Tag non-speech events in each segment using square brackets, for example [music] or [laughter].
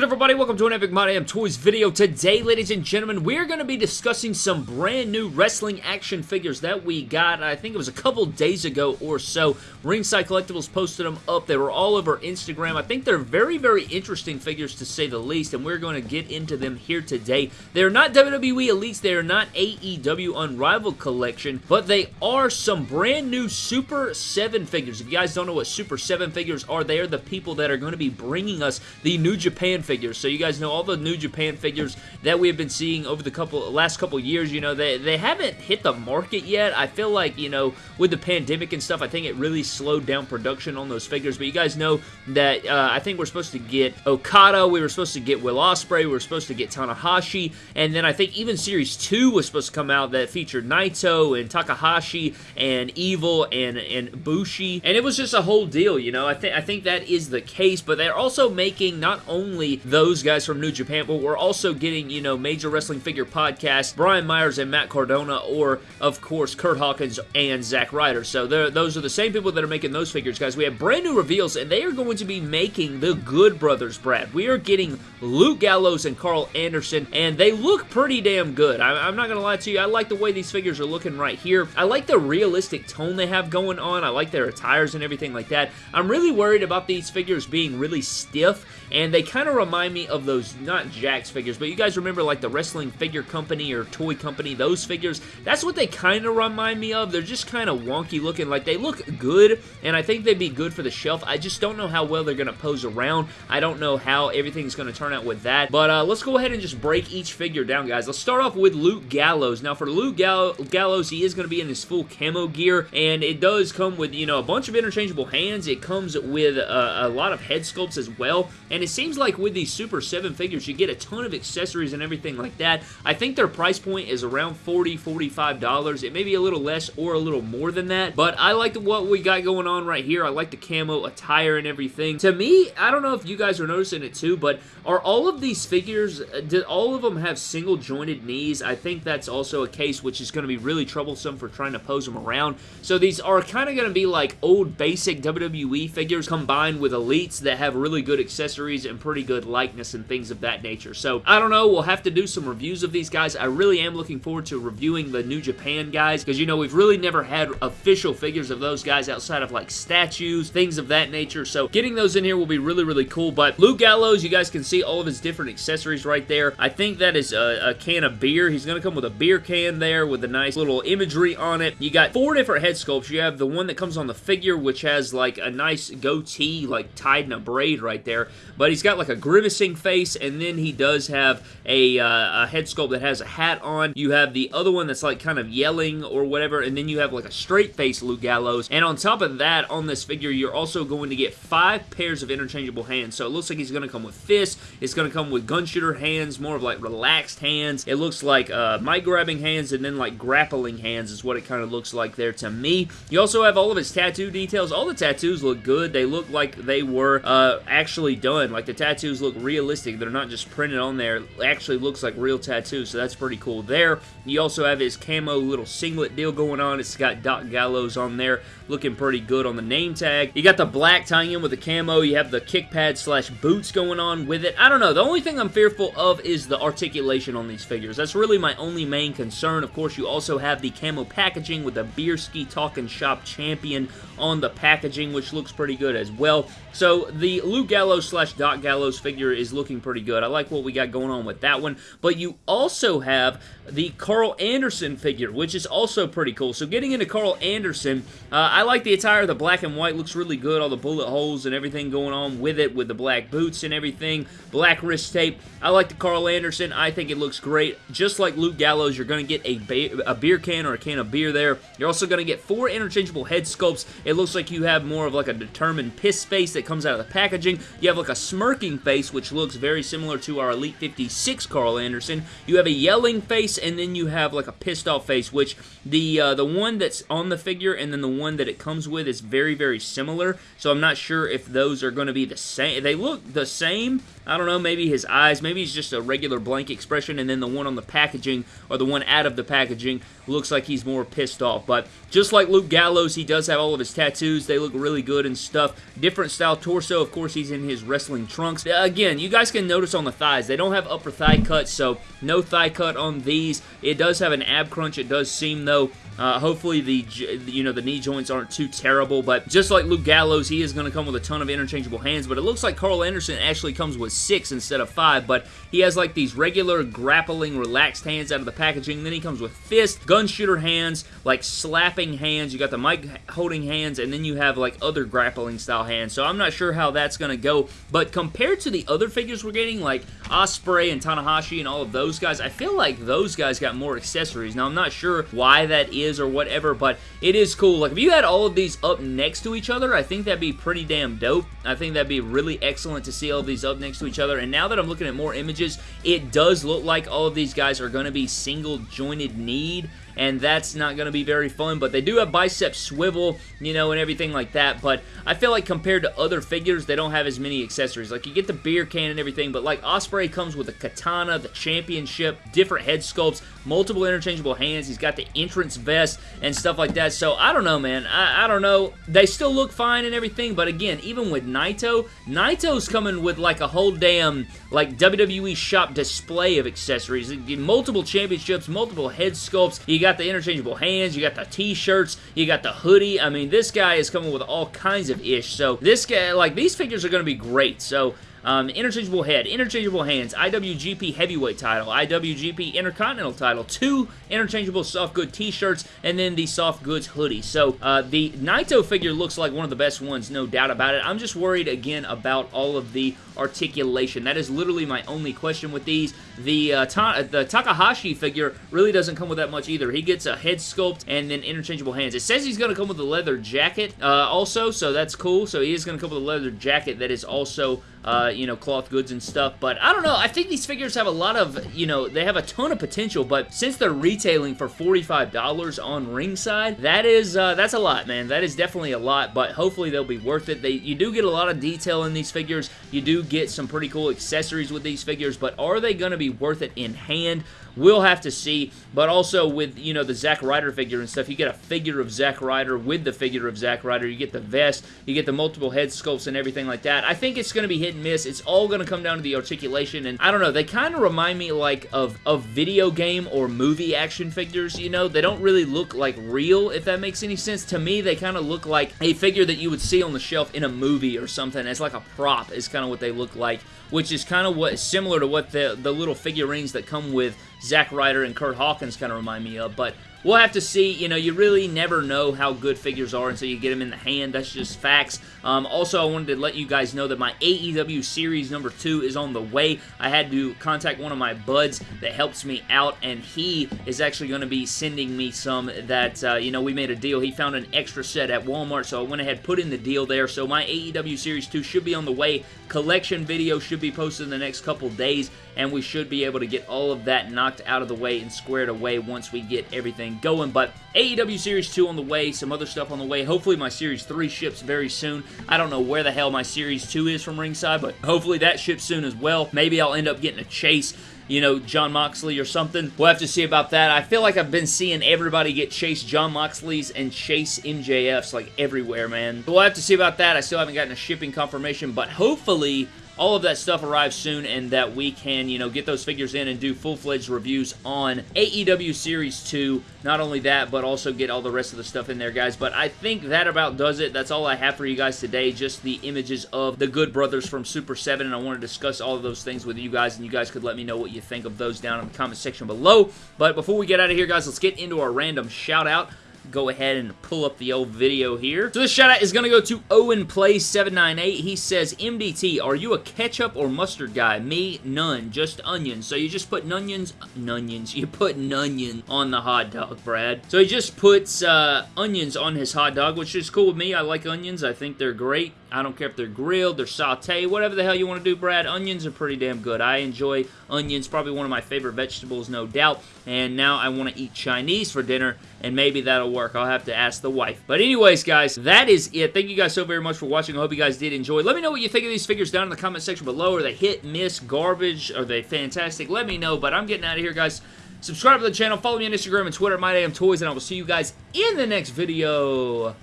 good everybody? Welcome to an Epic My Toys video. Today, ladies and gentlemen, we're going to be discussing some brand new wrestling action figures that we got, I think it was a couple days ago or so. Ringside Collectibles posted them up. They were all over Instagram. I think they're very, very interesting figures to say the least, and we're going to get into them here today. They're not WWE Elites, they are not AEW Unrivaled Collection, but they are some brand new Super 7 figures. If you guys don't know what Super 7 figures are, they are the people that are going to be bringing us the New Japan figures. So you guys know all the New Japan figures that we have been seeing over the couple last couple years, you know, they, they haven't hit the market yet. I feel like, you know, with the pandemic and stuff, I think it really slowed down production on those figures. But you guys know that uh, I think we're supposed to get Okada, we were supposed to get Will Ospreay, we were supposed to get Tanahashi, and then I think even Series 2 was supposed to come out that featured Naito and Takahashi and Evil and, and Bushi. And it was just a whole deal, you know. I, think I think that is the case, but they're also making not only those guys from New Japan, but we're also getting, you know, Major Wrestling Figure Podcast, Brian Myers and Matt Cardona, or, of course, Kurt Hawkins and Zack Ryder. So those are the same people that are making those figures, guys. We have brand new reveals, and they are going to be making the Good Brothers, Brad. We are getting Luke Gallows and Karl Anderson, and they look pretty damn good. I, am not going to lie to you. I like the way these figures are looking right here. I like the realistic tone they have going on. I like their attires and everything like that. I'm really worried about these figures being really stiff, and they kind of remind me of those, not Jakks figures, but you guys remember like the wrestling figure company or toy company, those figures? That's what they kind of remind me of. They're just kind of wonky looking. Like they look good, and I think they'd be good for the shelf. I just don't know how well they're going to pose around. I don't know how everything's going to turn out with that. But uh, let's go ahead and just break each figure down, guys. Let's start off with Luke Gallows. Now for Luke Gall Gallows, he is going to be in his full camo gear, and it does come with, you know, a bunch of interchangeable hands. It comes with uh, a lot of head sculpts as well, and it seems like with these Super 7 figures, you get a ton of accessories and everything like that. I think their price point is around $40, $45. It may be a little less or a little more than that, but I like what we got going on right here. I like the camo attire and everything. To me, I don't know if you guys are noticing it too, but are all of these figures, uh, did all of them have single jointed knees? I think that's also a case which is going to be really troublesome for trying to pose them around. So these are kind of going to be like old basic WWE figures combined with elites that have really good accessories and pretty good likeness and things of that nature. So I don't know. We'll have to do some reviews of these guys. I really am looking forward to reviewing the New Japan guys because, you know, we've really never had official figures of those guys outside of like statues, things of that nature. So getting those in here will be really, really cool. But Luke Gallows, you guys can see all of his different accessories right there. I think that is a, a can of beer. He's going to come with a beer can there with a nice little imagery on it. You got four different head sculpts. You have the one that comes on the figure, which has like a nice goatee, like tied in a braid right there. But he's got like a grimacing face, and then he does have a, uh, a head sculpt that has a hat on. You have the other one that's like kind of yelling or whatever, and then you have like a straight face Luke Gallows. And on top of that, on this figure, you're also going to get five pairs of interchangeable hands. So it looks like he's going to come with fists. It's going to come with gun shooter hands, more of like relaxed hands. It looks like uh, mic grabbing hands and then like grappling hands is what it kind of looks like there to me. You also have all of his tattoo details. All the tattoos look good. They look like they were uh, actually done. Like the tattoos look realistic. They're not just printed on there. It actually looks like real tattoos, so that's pretty cool there. You also have his camo little singlet deal going on. It's got Doc Gallows on there, looking pretty good on the name tag. You got the black tying in with the camo. You have the kick pad slash boots going on with it. I don't know. The only thing I'm fearful of is the articulation on these figures. That's really my only main concern. Of course, you also have the camo packaging with the Beerski Talking Shop Champion on the packaging, which looks pretty good as well. So the Luke Gallows slash Doc Gallows figure is looking pretty good. I like what we got going on with that one. But you also have the Karl Anderson figure, which is also pretty cool. So getting into Karl Anderson, uh, I like the attire. The black and white looks really good. All the bullet holes and everything going on with it, with the black boots and everything. Black wrist tape. I like the Karl Anderson. I think it looks great. Just like Luke Gallows, you're going to get a, a beer can or a can of beer there. You're also going to get four interchangeable head sculpts. It looks like you have more of like a determined piss face that comes out of the packaging. You have like a smirking face, which looks very similar to our Elite 56 Karl Anderson. You have a yelling face, and then you have like a pissed off face, which the uh, the one that's on the figure and then the one that it comes with is very, very similar. So I'm not sure if those are going to be the same. They look the same. I don't know, maybe his eyes, maybe he's just a regular blank expression, and then the one on the packaging, or the one out of the packaging, looks like he's more pissed off. But just like Luke Gallows, he does have all of his tattoos. They look really good and stuff. Different style torso. Of course, he's in his wrestling trunks. Uh, again, you guys can notice on the thighs, they don't have upper thigh cuts, so no thigh cut on these. It does have an ab crunch. It does seem, though, uh, hopefully the you know the knee joints aren't too terrible, but just like Luke Gallows, he is going to come with a ton of interchangeable hands, but it looks like Karl Anderson actually comes with six instead of five, but he has like these regular grappling relaxed hands out of the packaging, then he comes with fist, gun shooter hands, like slapping hands, you got the mic holding hands, and then you have like other grappling style hands, so I'm not sure how that's going to go, but compared to the other figures we're getting, like Ospreay and Tanahashi and all of those guys, I feel like those guys got more accessories. Now, I'm not sure why that is or whatever, but it is cool. Like, if you had all of these up next to each other, I think that'd be pretty damn dope. I think that'd be really excellent to see all these up next to each other, and now that I'm looking at more images, it does look like all of these guys are going to be single jointed kneed and that's not going to be very fun, but they do have bicep swivel, you know, and everything like that, but I feel like compared to other figures, they don't have as many accessories. Like, you get the beer can and everything, but like, Ospreay comes with a katana, the championship, different head sculpts, multiple interchangeable hands, he's got the entrance vest and stuff like that, so I don't know, man. I, I don't know. They still look fine and everything, but again, even with Naito, Naito's coming with like a whole damn, like, WWE shop display of accessories. Multiple championships, multiple head sculpts, got the interchangeable hands, you got the t-shirts, you got the hoodie. I mean, this guy is coming with all kinds of ish. So this guy, like, these figures are going to be great. So um, interchangeable head, interchangeable hands, IWGP Heavyweight title, IWGP Intercontinental title, two interchangeable soft good t-shirts, and then the soft goods hoodie. So uh, the Naito figure looks like one of the best ones, no doubt about it. I'm just worried again about all of the articulation. That is literally my only question with these. The, uh, ta the Takahashi figure really doesn't come with that much either. He gets a head sculpt and then interchangeable hands. It says he's going to come with a leather jacket uh, also, so that's cool. So he is going to come with a leather jacket that is also uh, you know, cloth goods and stuff. But I don't know. I think these figures have a lot of, you know, they have a ton of potential. But since they're retailing for $45 on ringside, that is, uh, that's a lot, man. That is definitely a lot. But hopefully they'll be worth it. They, you do get a lot of detail in these figures. You do get some pretty cool accessories with these figures. But are they going to be worth it in hand? We'll have to see, but also with, you know, the Zack Ryder figure and stuff, you get a figure of Zack Ryder with the figure of Zack Ryder. You get the vest, you get the multiple head sculpts and everything like that. I think it's going to be hit and miss. It's all going to come down to the articulation, and I don't know, they kind of remind me, like, of, of video game or movie action figures, you know? They don't really look like real, if that makes any sense. To me, they kind of look like a figure that you would see on the shelf in a movie or something. It's like a prop is kind of what they look like, which is kind of what similar to what the, the little figurines that come with Zack Ryder and Kurt Hawkins kind of remind me of, but We'll have to see. You know, you really never know how good figures are until you get them in the hand. That's just facts. Um, also, I wanted to let you guys know that my AEW Series number 2 is on the way. I had to contact one of my buds that helps me out, and he is actually going to be sending me some that, uh, you know, we made a deal. He found an extra set at Walmart, so I went ahead put in the deal there. So my AEW Series 2 should be on the way. Collection video should be posted in the next couple days, and we should be able to get all of that knocked out of the way and squared away once we get everything going. But AEW Series 2 on the way, some other stuff on the way. Hopefully my Series 3 ships very soon. I don't know where the hell my Series 2 is from ringside, but hopefully that ships soon as well. Maybe I'll end up getting a chase you know, Jon Moxley or something. We'll have to see about that. I feel like I've been seeing everybody get Chase Jon Moxley's and Chase MJF's like everywhere, man. We'll have to see about that. I still haven't gotten a shipping confirmation, but hopefully all of that stuff arrives soon and that we can, you know, get those figures in and do full-fledged reviews on AEW Series 2. Not only that, but also get all the rest of the stuff in there, guys. But I think that about does it. That's all I have for you guys today. Just the images of the Good Brothers from Super 7, and I want to discuss all of those things with you guys, and you guys could let me know what you think of those down in the comment section below. But before we get out of here, guys, let's get into our random shout-out go ahead and pull up the old video here. So this shout out is going to go to Owen Play 798. He says, MDT, are you a ketchup or mustard guy? Me, none. Just onions. So you just put onions, onions. [laughs] You put onion on the hot dog, Brad. So he just puts uh, onions on his hot dog, which is cool with me. I like onions. I think they're great. I don't care if they're grilled, they're sauteed, whatever the hell you want to do, Brad. Onions are pretty damn good. I enjoy onions, probably one of my favorite vegetables, no doubt. And now I want to eat Chinese for dinner, and maybe that'll work. I'll have to ask the wife. But anyways, guys, that is it. Thank you guys so very much for watching. I hope you guys did enjoy. Let me know what you think of these figures down in the comment section below. Are they hit, miss, garbage? Are they fantastic? Let me know, but I'm getting out of here, guys. Subscribe to the channel. Follow me on Instagram and Twitter at Toys, and I will see you guys in the next video.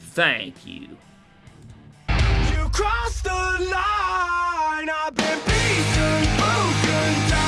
Thank you Cross the line I've been beaten, broken down.